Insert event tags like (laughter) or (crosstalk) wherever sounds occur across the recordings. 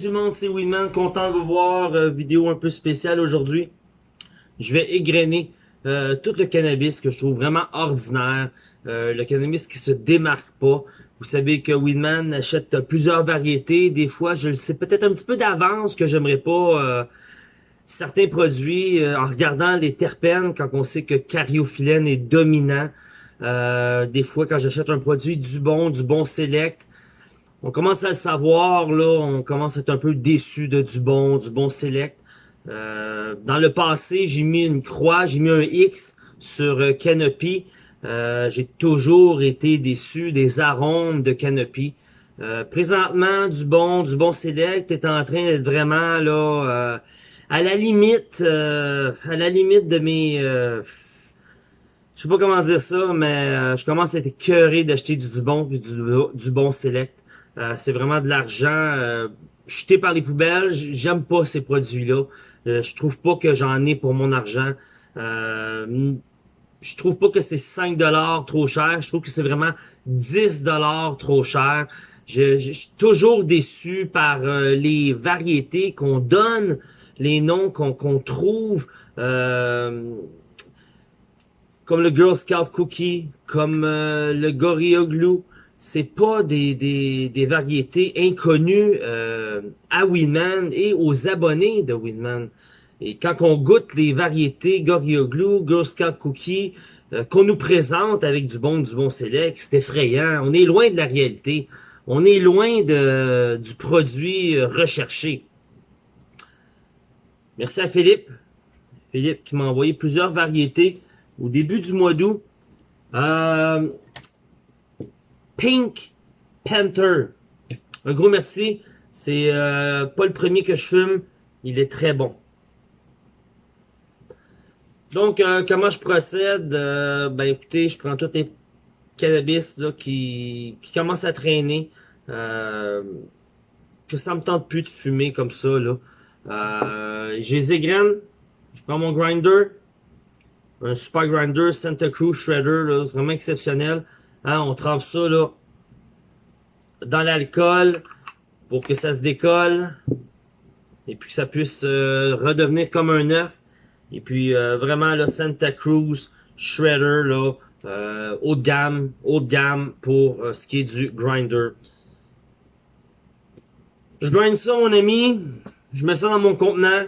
Tout le monde, c'est Winman, content de vous voir, euh, vidéo un peu spéciale aujourd'hui. Je vais égrener euh, tout le cannabis que je trouve vraiment ordinaire, euh, le cannabis qui se démarque pas. Vous savez que Winman achète plusieurs variétés, des fois je le sais peut-être un petit peu d'avance que j'aimerais pas euh, certains produits en regardant les terpènes quand on sait que cariophyllène est dominant. des fois quand j'achète un produit du bon, du bon select, on commence à le savoir, là, on commence à être un peu déçu de du bon, du bon select. Euh, dans le passé, j'ai mis une croix, j'ai mis un X sur euh, Canopy. Euh, j'ai toujours été déçu des arômes de Canopy. présentement, du bon, du bon select est en train d'être vraiment là à la limite, à la limite de mes, je sais pas comment dire ça, mais je commence à être écœuré d'acheter du, du bon du, du bon select. Euh, c'est vraiment de l'argent euh, jeté par les poubelles. J'aime pas ces produits-là. Euh, je trouve pas que j'en ai pour mon argent. Euh, je trouve pas que c'est 5 dollars trop cher. Je trouve que c'est vraiment 10 dollars trop cher. Je, suis toujours déçu par les variétés qu'on donne, les noms qu'on trouve. comme le Girl Scout Cookie, comme le Gorilla Glue c'est pas des, des, des, variétés inconnues euh, à Winman et aux abonnés de Winman. Et quand on goûte les variétés Glue, Girl Scout Cookie, euh, qu'on nous présente avec du bon du bon select, c'est effrayant. On est loin de la réalité. On est loin de, du produit recherché. Merci à Philippe. Philippe qui m'a envoyé plusieurs variétés au début du mois d'août. Euh, Pink Panther. Un gros merci. C'est euh, pas le premier que je fume. Il est très bon. Donc, euh, comment je procède? Euh, ben écoutez, je prends tous les cannabis là, qui, qui commencent à traîner. que ça me tente plus de fumer comme ça. là. J'ai les égraines. Je prends mon grinder. Un super grinder Santa Cruz Shredder. Là, vraiment exceptionnel. Hein, on trempe ça là dans l'alcool pour que ça se décolle et puis que ça puisse euh, redevenir comme un œuf. Et puis euh, vraiment le Santa Cruz Shredder là, euh, haut de gamme, haut de gamme pour ce qui est du grinder. Je grind ça mon ami, je mets ça dans mon contenant,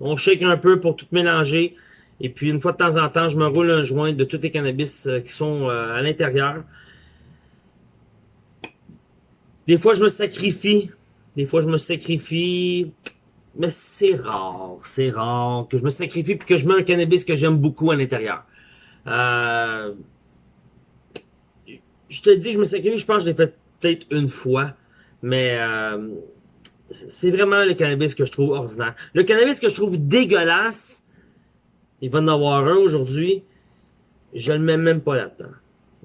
on shake un peu pour tout mélanger. Et puis une fois de temps en temps, je me roule un joint de tous les cannabis qui sont à l'intérieur. Des fois, je me sacrifie. Des fois, je me sacrifie. Mais c'est rare, c'est rare que je me sacrifie puis que je mets un cannabis que j'aime beaucoup à l'intérieur. Euh... Je te dis, je me sacrifie, je pense que je l'ai fait peut-être une fois. Mais euh... c'est vraiment le cannabis que je trouve ordinaire. Le cannabis que je trouve dégueulasse, il va en avoir un aujourd'hui, je le mets même pas là-dedans.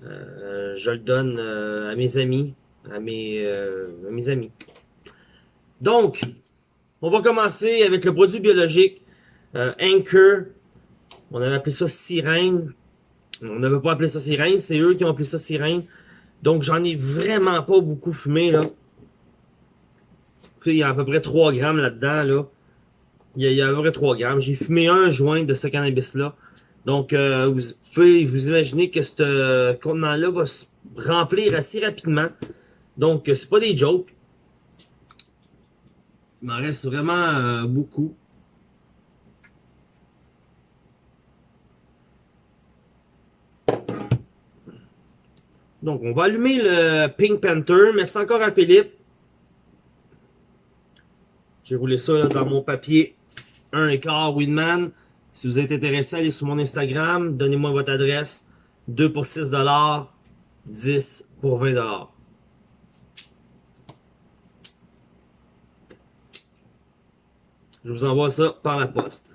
Euh, je le donne euh, à mes amis, à mes, euh, à mes amis. Donc, on va commencer avec le produit biologique euh, Anchor. On avait appelé ça sirène. On n'avait pas appelé ça sirène, c'est eux qui ont appelé ça sirène. Donc, j'en ai vraiment pas beaucoup fumé, là. il y a à peu près 3 grammes là-dedans, là. Il y, a, peu près 3 grammes. J'ai fumé un joint de ce cannabis-là. Donc, euh, vous pouvez vous imaginer que ce contenant-là va se remplir assez rapidement. Donc, c'est pas des jokes. Il m'en reste vraiment euh, beaucoup. Donc, on va allumer le Pink Panther. Merci encore à Philippe. J'ai roulé ça dans mon papier 1 quart Winman. Si vous êtes intéressé, allez sur mon Instagram. Donnez-moi votre adresse. 2 pour 6 10 pour 20 Je vous envoie ça par la poste.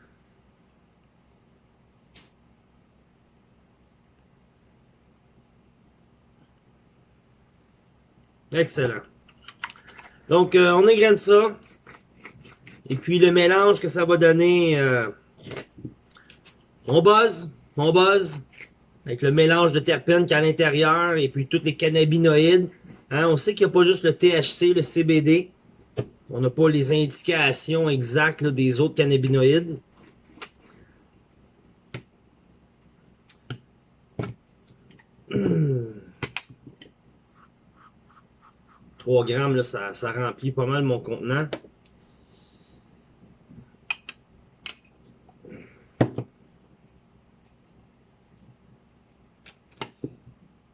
Excellent. Donc, euh, on égrène ça. Et puis, le mélange que ça va donner, euh, on buzz, on buzz, avec le mélange de terpènes qu'il y a à l'intérieur, et puis tous les cannabinoïdes. Hein, on sait qu'il n'y a pas juste le THC, le CBD. On n'a pas les indications exactes des autres cannabinoïdes. (clears throat) 3 grammes, là, ça remplit pas mal mon contenant.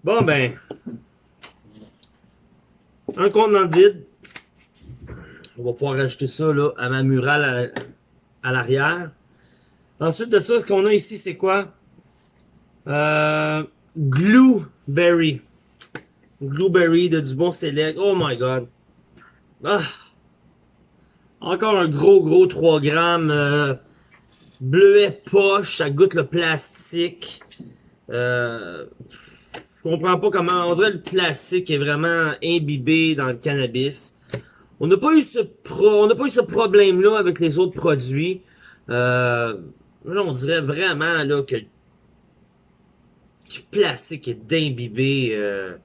Bon ben, un contenant vide. On va pouvoir rajouter ça là, à ma murale à, l'arrière. Ensuite de ça, ce qu'on a ici, c'est quoi? Euh, Blueberry. Blueberry de du bon select. Oh my god. Ah. Encore un gros gros 3 grammes. Euh, bleuet poche, ça goûte le plastique. Euh, je comprends pas comment. On dirait le plastique est vraiment imbibé dans le cannabis. On n'a pas eu ce pro, on n'a pas eu ce problème-là avec les autres produits. Euh, là, on dirait vraiment là que, le plastique est d'imbibé euh,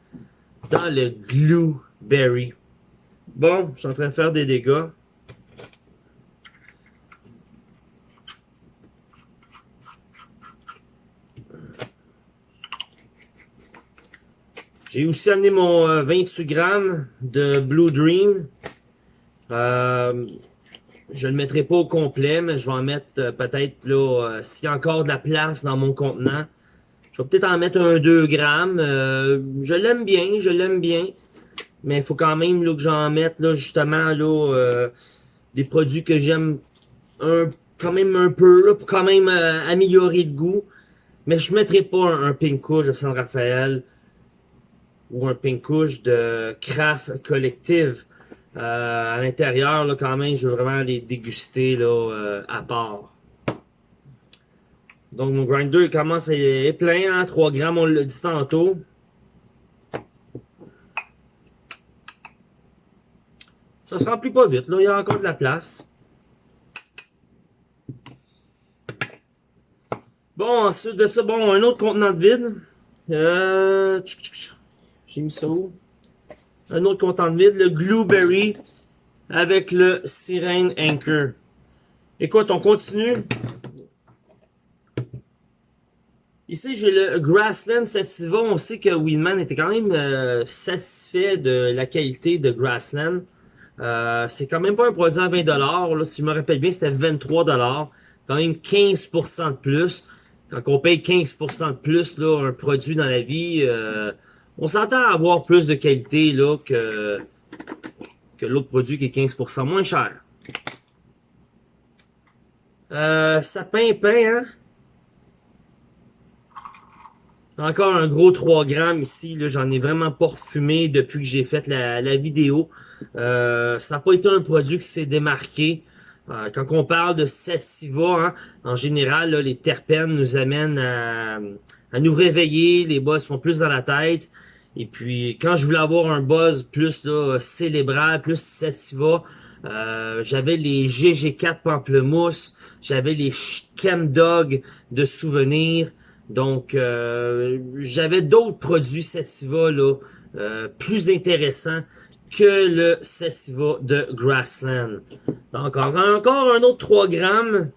dans le Blueberry. Bon, je suis en train de faire des dégâts. J'ai aussi amené mon 28 euh, grammes de Blue Dream. Euh, je ne le mettrai pas au complet, mais je vais en mettre euh, peut-être là, s'il y a encore de la place dans mon contenant. Je vais peut-être en mettre un 2 grammes. je l'aime bien, je l'aime bien. Mais il faut quand même là, que j'en mette là, justement là, des produits que j'aime un quand même un peu, pour quand même améliorer le goût. Mais je ne mettrai pas un, un Pink de San Rafael ou un pinkouche de craft collective. Euh, à l'intérieur, là, quand même, je veux vraiment les déguster là, euh, à part. Donc mon grinder commence à être plein, hein, 3 grammes, on l'a dit tantôt. Ça se remplit pas vite, là, il y a encore de la place. Bon, ensuite de ça, bon, un autre contenant de vide. Euh, j'ai mis ça où? Un autre content de vide, le Blueberry avec le Sirene Anchor. Écoute, on continue. Ici, j'ai le Grassland Sativa. On sait que Winman était quand même euh, satisfait de la qualité de Grassland. Euh, c'est quand même pas un produit à 20$. Là, si je me rappelle bien, c'était 23$. Quand même 15% de plus. Quand on paye 15% de plus, là, un produit dans la vie, euh, on s'entend à avoir plus de qualité là que, que l'autre produit qui est 15% moins cher. Euh, sapin pain, hein? Encore un gros 3 grammes ici. J'en ai vraiment pas refumé depuis que j'ai fait la, la vidéo. Euh, ça n'a pas été un produit qui s'est démarqué. Euh, quand on parle de sativa, hein, en général, les terpènes nous amènent à, à, nous réveiller. Les bosses sont plus dans la tête. Et puis, quand je voulais avoir un buzz plus là, célébral, plus sativa, euh, j'avais les GG4 Pamplemousse, j'avais les Chemdog de souvenirs. Donc, euh, j'avais d'autres produits sativa là, euh, plus intéressants que le sativa de Grassland. Donc, encore un autre 3 grammes.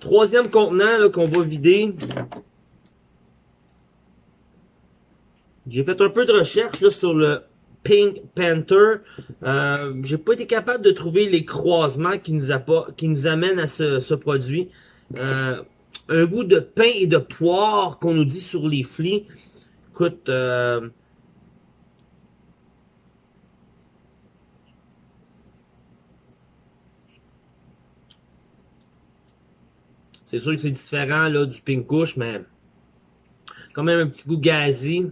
Troisième contenant qu'on va vider. J'ai fait un peu de recherche sur le Pink Panther. Euh, J'ai pas été capable de trouver les croisements qui nous, qui nous amènent à ce, produit. Euh, un goût de pain et de poire qu'on nous dit sur les flics. Écoute, euh, c'est sûr que c'est différent là, du Pink Kush, mais quand même un petit goût gazi.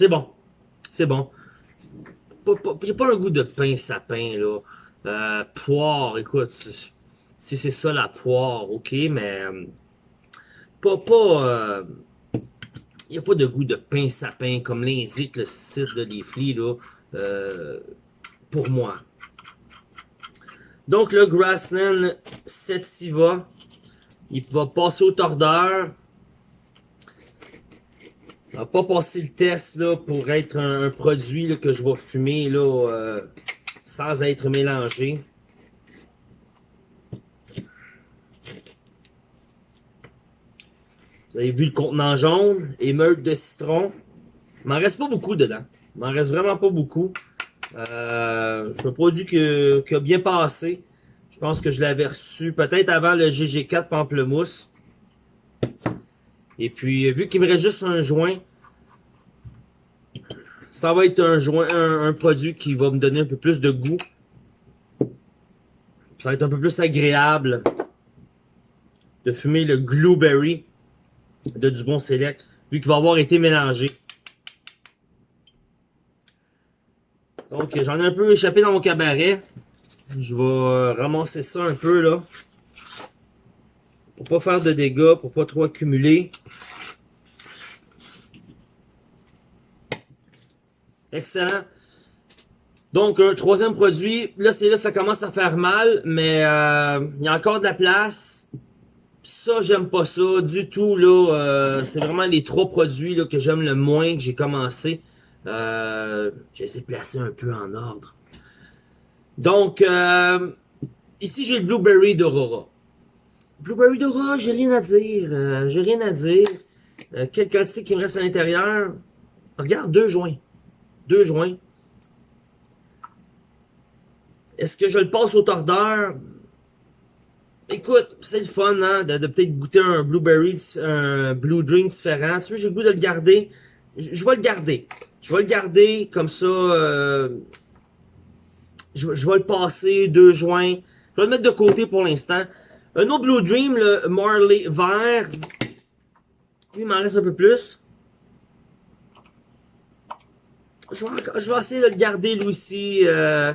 C'est bon. C'est bon. Il n'y a pas un goût de pain sapin, là. Euh, poire, écoute, si c'est ça la poire, ok, mais euh, pas, pas, euh, il n'y a pas de goût de pain sapin comme l'indique le site de Leafly, là, pour moi. Donc le Grassland Setsiva, il va passer au tordeur. Va pas passer le test là, pour être un, produit là, que je vais fumer là, euh, sans être mélangé. Vous avez vu le contenant jaune, émeute de citron. Il m'en reste pas beaucoup dedans. Il m'en reste vraiment pas beaucoup. Euh, c'est un produit qui a bien passé. Je pense que je l'avais reçu peut-être avant le GG4 Pamplemousse. Et puis, vu qu'il me reste juste un joint, ça va être un joint, un, produit qui va me donner un peu plus de goût. Ça va être un peu plus agréable de fumer le Blueberry de Dubon Select, vu qu'il va avoir été mélangé. Donc, j'en ai un peu échappé dans mon cabaret. Je vais euh, ramasser ça un peu, là. Pour pas faire de dégâts, pour pas trop accumuler. Excellent. Donc, un troisième produit. Là, c'est là que ça commence à faire mal, mais euh, il y a encore de la place. Ça, j'aime pas ça du tout. là. Euh, c'est vraiment les trois produits là, que j'aime le moins que j'ai commencé. Euh, j'ai essayé de placer un peu en ordre. Donc, ici, j'ai le Blueberry d'Aurora. Blueberry d'Aurora, j'ai rien à dire. Euh, j'ai rien à dire. Euh, quelle quantité qui me reste à l'intérieur? Regarde, deux joints. Deux joints. Est-ce que je le passe au tordeur? Écoute, c'est le fun, hein, de, peut-être goûter un blueberry, un blue drink différent. Tu veux, j'ai le goût de le garder. je vais le garder. Je vais le garder comme ça. Euh, je, vais le passer, deux joints. Je vais le mettre de côté pour l'instant. Un autre Blue Dream, le Marley vert. Lui, il m'en reste un peu plus. Je vais, je vais, essayer de le garder lui aussi. Euh,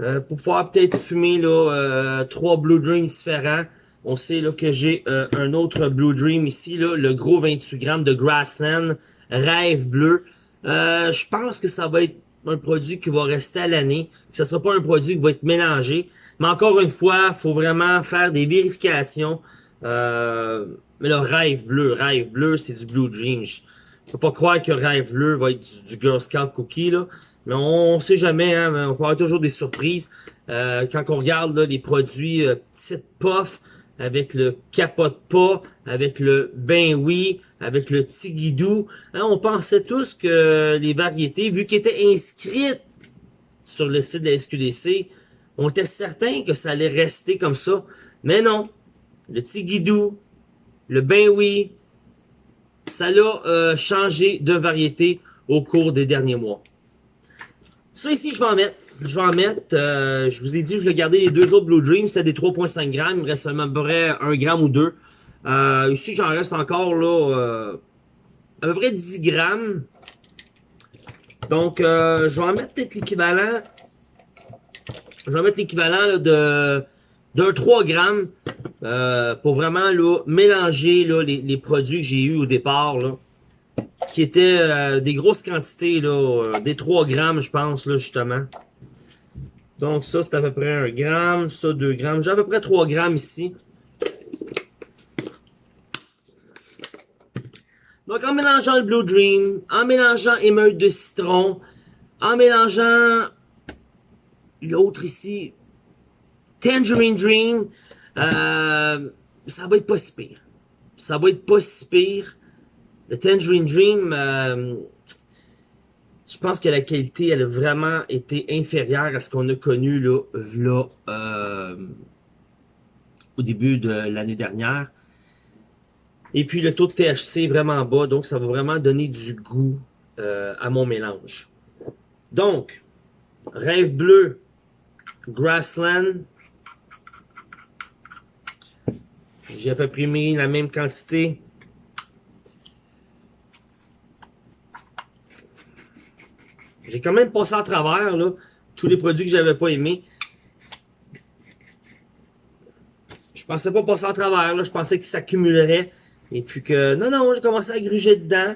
euh, pour pouvoir peut-être fumer là, trois Blue Dreams différents. On sait là, que j'ai un autre Blue Dream ici, là, le gros 28 grammes de Grassland, Rêve Bleu. Euh, je pense que ça va être un produit qui va rester à l'année. Ce ne sera pas un produit qui va être mélangé. Mais encore une fois, faut vraiment faire des vérifications. Euh, mais le rêve bleu, rêve bleu, c'est du Blue Dream. Je peux pas croire que rêve bleu va être du, Girl Scout Cookie, là. Mais on, sait jamais, hein, on peut avoir toujours des surprises. Euh, quand on regarde là, les produits euh, petite puff, avec le capote pas, avec le ben oui, avec le tigidou. Hein, on pensait tous que les variétés, vu qu'elles étaient inscrites sur le site de la SQDC, on était certain que ça allait rester comme ça. Mais non, le tigidou, le ben oui, ça l'a euh, changé de variété au cours des derniers mois. Ça ici, je vais en mettre. Je vais en mettre. Euh, je vous ai dit, je vais garder les deux autres Blue Dream. C'est des 3.5 grammes. Il me reste à peu près 1 gramme ou 2. Euh, ici, j'en reste encore là à peu près 10 grammes. Donc, je vais en mettre peut-être l'équivalent. Je vais mettre l'équivalent de d'un 3 grammes euh, pour vraiment là, mélanger là, les, les produits que j'ai eu au départ. Là, qui étaient euh, des grosses quantités, là, euh, des 3 grammes, je pense, là, justement. Donc ça, c'est à peu près 1 gramme, ça 2 grammes. J'ai à peu près 3 grammes ici. Donc, en mélangeant le Blue Dream, en mélangeant émeute de citron, en mélangeant l'autre ici, Tangerine Dream, euh, ça va être pas si pire. Ça va être pas si pire. Le Tangerine Dream, euh, je pense que la qualité, elle a vraiment été inférieure à ce qu'on a connu là, euh, au début de l'année dernière. Et puis le taux de THC est vraiment bas, donc ça va vraiment donner du goût à mon mélange. Donc, Rêve Bleu, Grassland. J'ai à peu près mis la même quantité. J'ai quand même passé à travers là, tous les produits que j'avais pas aimés. Je pensais pas passer à travers, là, je pensais qu'ils s'accumuleraient. Et puis que, non, non, j'ai commencé à gruger dedans.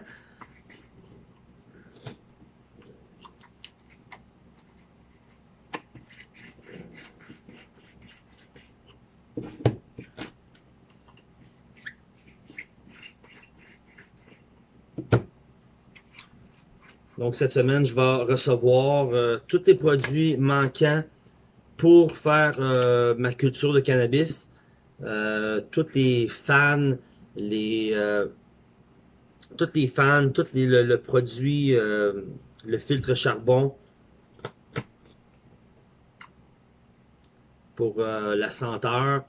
Donc cette semaine, je vais recevoir euh, tous les produits manquants pour faire euh, ma culture de cannabis. Euh, tous les fans, les toutes les fans, tout les, le, produit, le filtre charbon pour la senteur.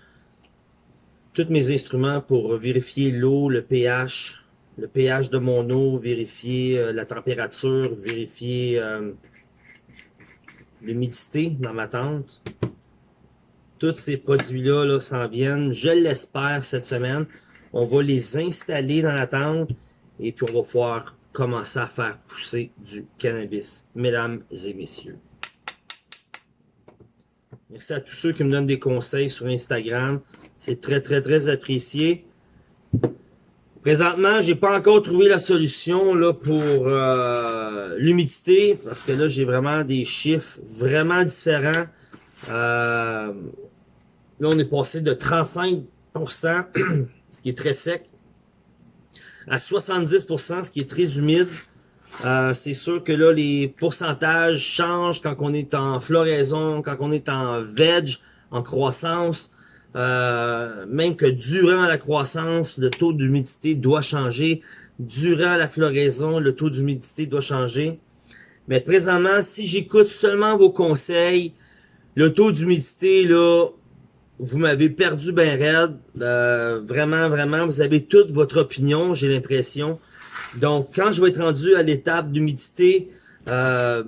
Tous mes instruments pour vérifier l'eau, le pH, le pH de mon eau, vérifier euh, la température, vérifier euh, l'humidité dans ma tente. Tous ces produits-là là, s'en viennent, je l'espère, cette semaine. On va les installer dans la tente et puis on va pouvoir commencer à faire pousser du cannabis, mesdames et messieurs. Merci à tous ceux qui me donnent des conseils sur Instagram. C'est très, très, très apprécié. Présentement, j'ai pas encore trouvé la solution là pour euh, l'humidité parce que là j'ai vraiment des chiffres vraiment différents. Euh, là on est passé de 35%, (clears throat) ce qui est très sec, à 70%, ce qui est très humide. Euh, c'est sûr que là les pourcentages changent quand on est en floraison, quand on est en veg, en croissance. Euh, même que durant la croissance, le taux d'humidité doit changer. Durant la floraison, le taux d'humidité doit changer. Mais présentement, si j'écoute seulement vos conseils, le taux d'humidité, là, vous m'avez perdu ben raide. Euh, vraiment, vraiment, vous avez toute votre opinion, j'ai l'impression. Donc, quand je vais être rendu à l'étape d'humidité, euh,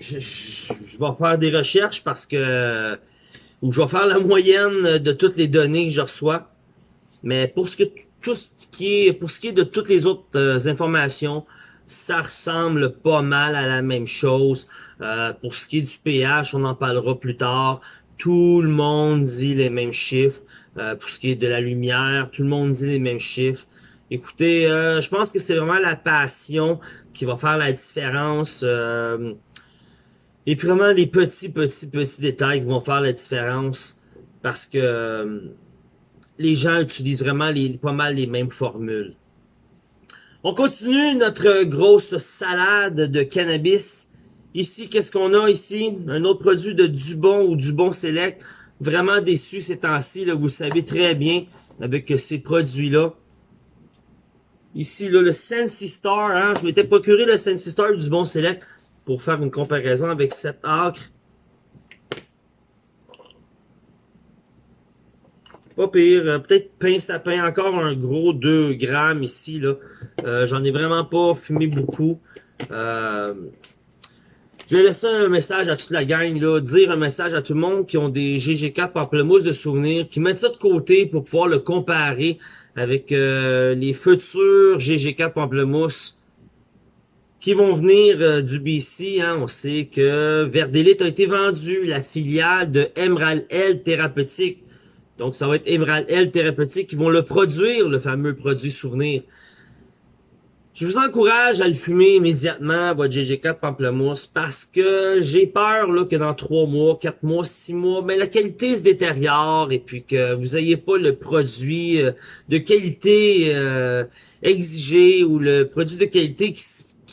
je, je, vais faire des recherches parce que où je vais faire la moyenne de toutes les données que je reçois. Mais pour ce que tout ce qui est pour ce qui est de toutes les autres euh, informations, ça ressemble pas mal à la même chose. Euh, pour ce qui est du pH, on en parlera plus tard. Tout le monde dit les mêmes chiffres. Euh, pour ce qui est de la lumière, tout le monde dit les mêmes chiffres. Écoutez, je pense que c'est vraiment la passion qui va faire la différence. Et puis vraiment les petits, petits, petits détails qui vont faire la différence parce que euh, les gens utilisent vraiment les, pas mal les mêmes formules. On continue notre grosse salade de cannabis. Ici, qu'est-ce qu'on a ici? Un autre produit de Dubon ou Dubon Select. Vraiment déçu ces temps-ci, vous le savez très bien, avec ces produits-là. Ici, le Sensi Star, hein, je m'étais procuré le Sensi Star du Dubon Select pour faire une comparaison avec cette acre. Pas pire. Euh, peut-être pain sapin. Encore un gros 2 grammes ici. là. Euh, J'en ai vraiment pas fumé beaucoup. Euh, je vais laisser un message à toute la gang, là, dire un message à tout le monde qui ont des GG4 pamplemousse de souvenirs, qui mettent ça de côté pour pouvoir le comparer avec les futurs GG4 pamplemousse qui vont venir euh, du BC. Hein, on sait que Verdelite a été vendu, la filiale de Emerald L Thérapeutique. Donc, ça va être Emerald L Thérapeutique qui vont le produire, le fameux produit souvenir. Je vous encourage à le fumer immédiatement, votre GG4 Pamplemousse, parce que j'ai peur là, que dans 3 mois, 4 mois, 6 mois, ben, la qualité se détériore et puis que vous n'ayez pas le produit euh, de qualité euh, exigé ou le produit de qualité qui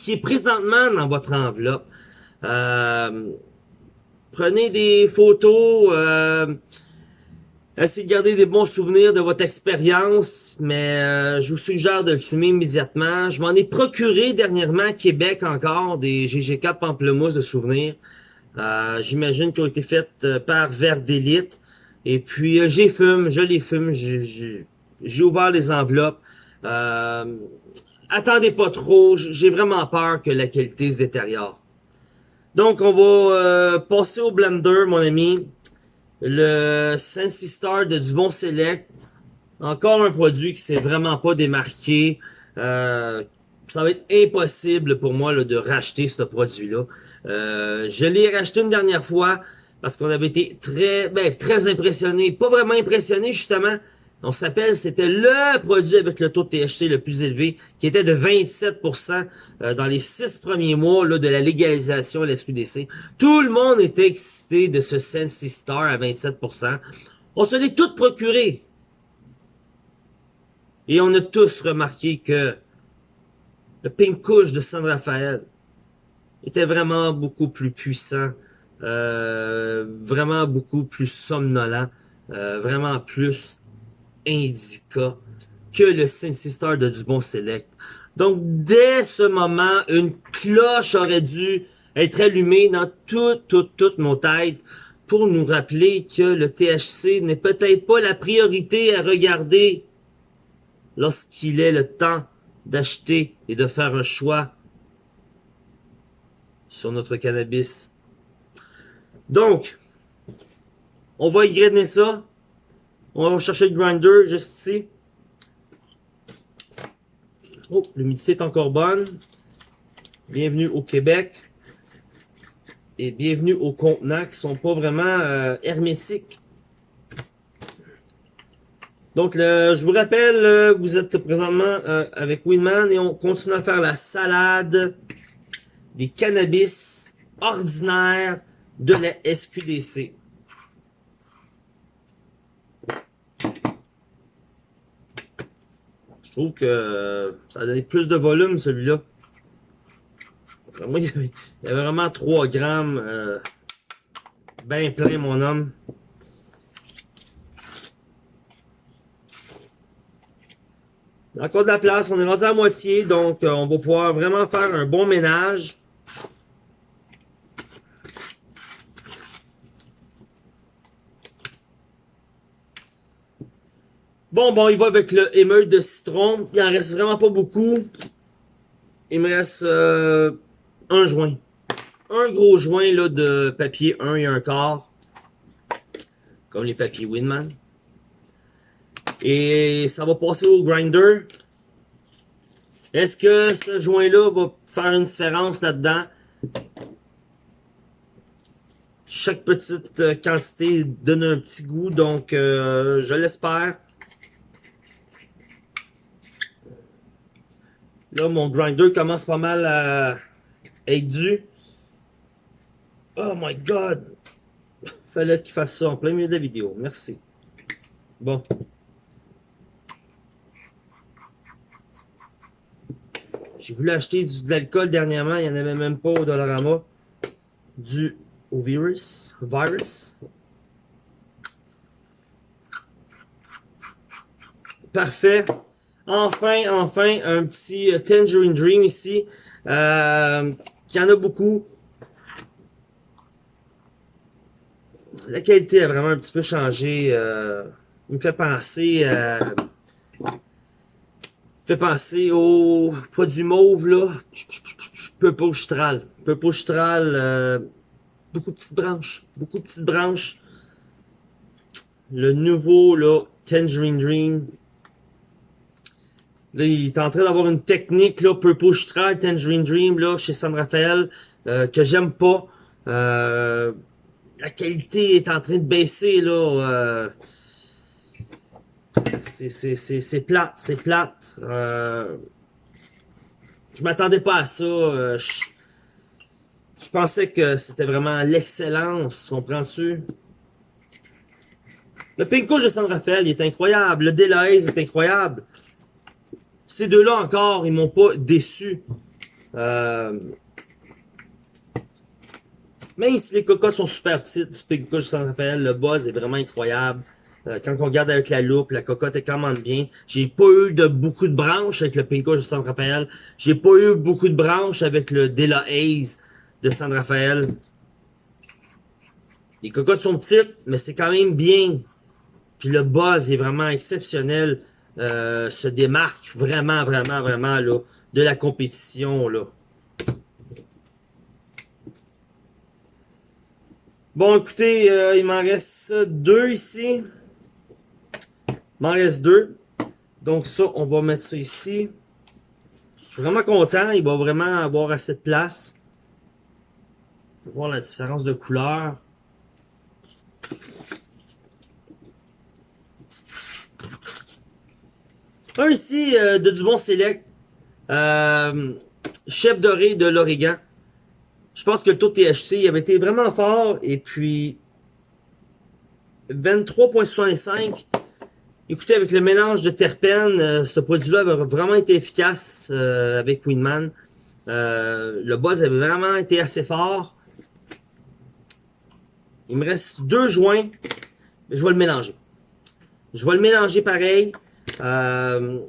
qui est présentement dans votre enveloppe. Euh, prenez des photos, euh, essayez de garder des bons souvenirs de votre expérience, mais euh, je vous suggère de le fumer immédiatement. Je m'en ai procuré dernièrement à Québec encore des GG4 pamplemousse de souvenirs. Euh, j'imagine qu'ils ont été faites par Vert d'élite. Et puis j'ai fume, je les fume, j'ai ouvert les enveloppes. Euh, attendez pas trop, j'ai vraiment peur que la qualité se détériore. Donc, on va euh, passer au blender, mon ami. Le Sensi Star de Dubon Select. Encore un produit qui s'est vraiment pas démarqué. Euh, ça va être impossible pour moi là, de racheter ce produit-là. Euh, je l'ai racheté une dernière fois parce qu'on avait été très, ben, très impressionné. Pas vraiment impressionné, justement, on se rappelle, c'était le produit avec le taux de THC le plus élevé, qui était de 27% euh, dans les six premiers mois là, de la légalisation à l'SQDC. Tout le monde était excité de ce Sensi Star à 27%. On se l'est tout procuré. Et on a tous remarqué que le Pink Couche de San Rafael était vraiment beaucoup plus puissant, euh, vraiment beaucoup plus somnolent, euh, vraiment plus indica que le Sensi Star de Dubon Select. Donc, dès ce moment, une cloche aurait dû être allumée dans toute, toute, toute nos têtes pour nous rappeler que le THC n'est peut-être pas la priorité à regarder lorsqu'il est le temps d'acheter et de faire un choix sur notre cannabis. Donc, on va égrener ça. On va chercher le grinder juste ici. Oh, l'humidité est encore bonne. Bienvenue au Québec. Et bienvenue aux contenants qui sont pas vraiment euh, hermétiques. Donc, je vous rappelle, euh, vous êtes présentement euh, avec Winman et on continue à faire la salade des cannabis ordinaires de la SQDC. Trouve que ça a donné plus de volume celui-là. Moi, (laughs) il y, avait, vraiment 3 grammes euh, bien plein mon homme. Encore de la place, on est rendu à moitié, donc euh, on va pouvoir vraiment faire un bon ménage. Bon, bon, il va avec le émeute de citron. Il en reste vraiment pas beaucoup. Il me reste euh, un joint. Un gros joint là, de papier 1 et un quart. Comme les papiers Winman. Et ça va passer au grinder. Est-ce que ce joint-là va faire une différence là-dedans? Chaque petite euh, quantité donne un petit goût, donc euh, je l'espère. Là, mon grinder commence pas mal à être dû. Oh my god! Fallait qu'il fasse ça en plein milieu de la vidéo. Merci. Bon. J'ai voulu acheter du, de l'alcool dernièrement. Il n'y en avait même pas au Dollarama. Du au virus. Virus. Parfait. Enfin, enfin, un petit euh, Tangerine Dream ici. Euh, il y en a beaucoup. La qualité a vraiment un petit peu changé. Euh, il me fait penser à... fait penser au produit mauve, là. Purple Stral. Purple Stral, euh, beaucoup de petites branches. Beaucoup de petites branches. Le nouveau, là, Tangerine Dream. Là, il est en train d'avoir une technique, là, Purple Stral, Tangerine Dream, là, chez San Rafael, euh, que j'aime pas. Euh, la qualité est en train de baisser, là. Euh, c'est plate, c'est plate. Euh, je m'attendais pas à ça. Euh, je, pensais que c'était vraiment l'excellence, comprends-tu? Le Pinko de San Rafael, il est incroyable. Le Delahaye est incroyable. Ces deux-là encore, ils m'ont pas déçu. Euh... Même si les cocottes sont super petites, du de San Rafael, le buzz est vraiment incroyable. Euh, quand on regarde avec la loupe, la cocotte est quand même bien. J'ai pas eu de beaucoup de branches avec le Pinko de San Rafael. J'ai pas eu beaucoup de branches avec le Dela Haze de San Rafael. Les cocottes sont petites, mais c'est quand même bien. Puis le buzz est vraiment exceptionnel. Euh, se démarque vraiment, vraiment, vraiment là, de la compétition. là. Bon, écoutez, euh, il m'en reste deux ici. Il m'en reste deux. Donc ça, on va mettre ça ici. Je suis vraiment content. Il va vraiment avoir assez de place. Voir la différence de couleur. Un ici euh, de Dubon Select. Euh, chef doré de l'Oregon. Je pense que le taux de THC avait été vraiment fort. Et puis 23.65 Écoutez, avec le mélange de terpènes, euh, ce produit-là a vraiment été efficace euh, avec Winman. Euh, le buzz avait vraiment été assez fort. Il me reste deux joints. Je vais le mélanger. Je vais le mélanger pareil. Euh,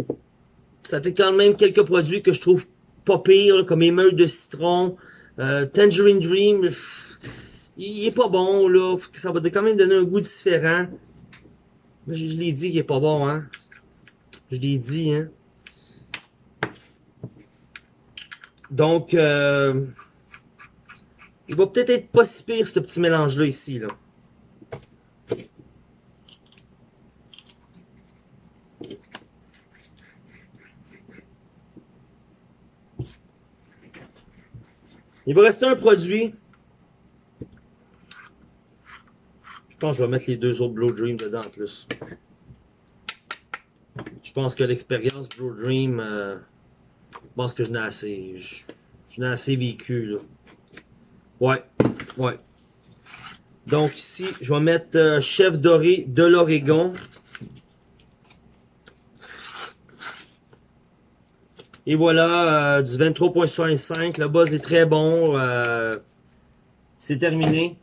ça fait quand même quelques produits que je trouve pas pire, comme émeule de citron, euh, Tangerine Dream. il est pas bon, là. Ça va quand même donner un goût différent. Je, je l'ai dit qu'il est pas bon, hein. Je l'ai dit, hein. Donc, euh, il va peut-être être pas si pire, ce petit mélange-là, ici, là. Il va rester un produit. Je pense que je vais mettre les deux autres Blue Dream dedans en plus. Je pense que l'expérience Blue Dream, euh, je pense que je n'ai assez. Je, n'ai assez vécu là. Ouais, ouais. Donc ici, je vais mettre euh, chef doré de l'Oregon. Et voilà, euh, du 23.65. Le buzz est très bon. Euh, c'est terminé.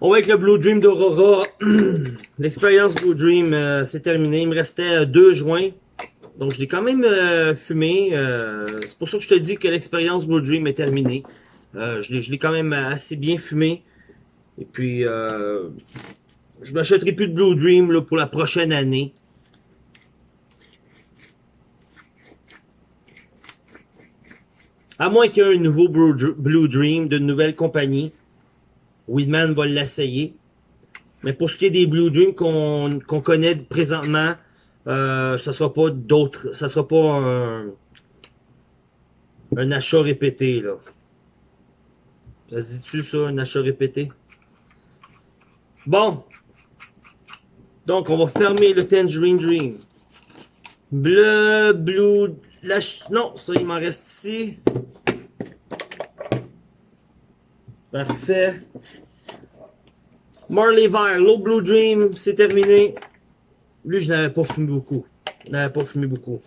On va avec le Blue Dream d'Aurora. (clears throat) L'expérience Blue Dream, euh, c'est terminé. Il me restait deux joints. Donc, je l'ai quand même fumé. c'est pour ça que je te dis que l'expérience Blue Dream est terminée. je l'ai quand même assez bien fumé. Et puis, je m'achèterai plus de Blue Dream pour la prochaine année. À moins qu'il y ait un nouveau Blue Dream d'une nouvelle compagnie. Weedman va l'essayer. Mais pour ce qui est des Blue Dream qu'on connaît présentement, euh, ça sera pas d'autres. Ça sera pas un, un achat répété, là. Ça se dit-tu ça, un achat répété? Bon. Donc, on va fermer le Tangerine Dream. Bleu, blue, non, ça, il m'en reste ici. Parfait. Marley Vert, Low Blue Dream, c'est terminé. Lui, je n'avais pas fumé beaucoup. Je n'avais pas fumé beaucoup.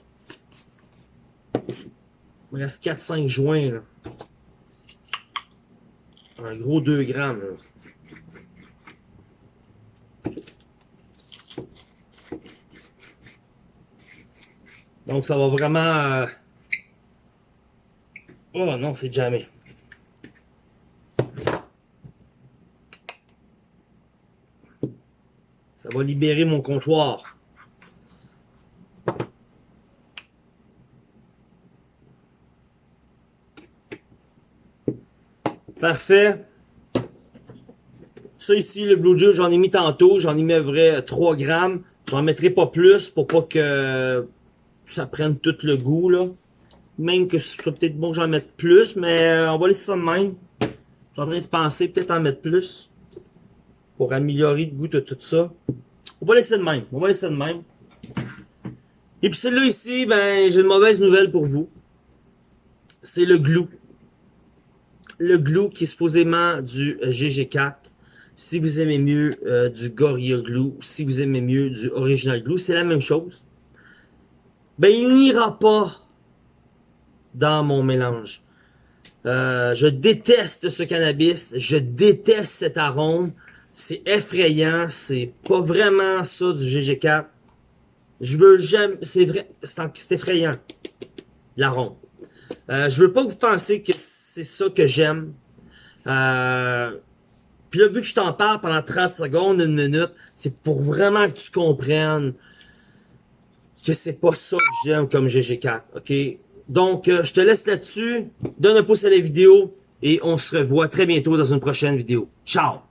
Il me reste 4-5 joints, là. Un gros 2 grammes, là. Donc ça va vraiment... Euh, oh non, c'est jamais. Ça va libérer mon comptoir. Parfait. Ça ici, le Blue Dew, j'en ai mis tantôt. J'en ai mis à vrai 3 grammes. J'en mettrai pas plus pour pas que ça prenne tout le goût, là. Même que ce serait peut-être bon que j'en mette plus, mais euh, on va laisser ça de même. Je suis en train de penser peut-être en mettre plus. Pour améliorer le goût de tout ça. On va laisser de même. On va laisser de même. Et puis celui-là ici, ben, j'ai une mauvaise nouvelle pour vous. C'est le glue. Le glue qui est supposément du GG4. Si vous aimez mieux euh, du Gorilla Glue, si vous aimez mieux du Original Glue, c'est la même chose ben il n'ira pas dans mon mélange. Euh, je déteste ce cannabis, je déteste cet arôme, c'est effrayant, c'est pas vraiment ça du GG4. Je veux jamais, c'est vrai, c'est effrayant, l'arôme. Euh, je veux pas que vous pensiez que c'est ça que j'aime. Euh, puis là, vu que je t'en parle pendant 30 secondes, une minute, c'est pour vraiment que tu comprennes que c'est pas ça que j'aime comme GG4, ok? Donc, euh, je te laisse là-dessus. Donne un pouce à la vidéo et on se revoit très bientôt dans une prochaine vidéo. Ciao!